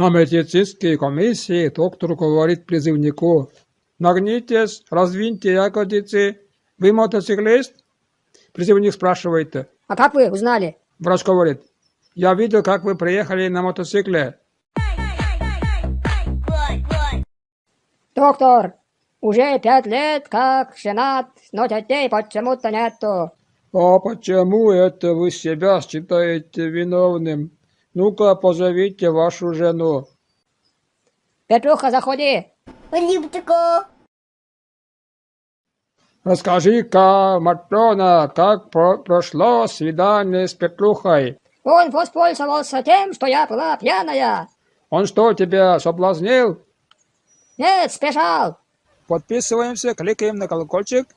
На медицинской комиссии доктор говорит призывнику. Нагнитесь, раздвиньте ягодицы. Вы мотоциклист? Призывник спрашивает. А как вы узнали? Врач говорит. Я видел, как вы приехали на мотоцикле. Доктор, уже пять лет как женат, но детей почему-то нету. А почему это вы себя считаете виновным? Ну-ка, позовите вашу жену. Петруха, заходи. Липчику. Расскажи-ка, Матрона, как про прошло свидание с Петрухой? Он воспользовался тем, что я была пьяная. Он что, тебя соблазнил? Нет, сбежал. Подписываемся, кликаем на колокольчик.